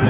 Yeah.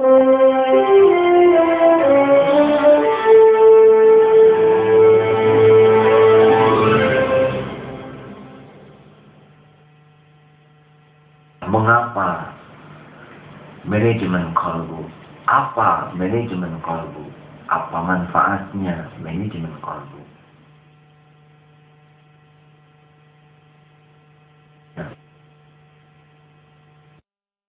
Mengapa manajemen kalbu? Apa manajemen kalbu? Apa manfaatnya manajemen kalbu?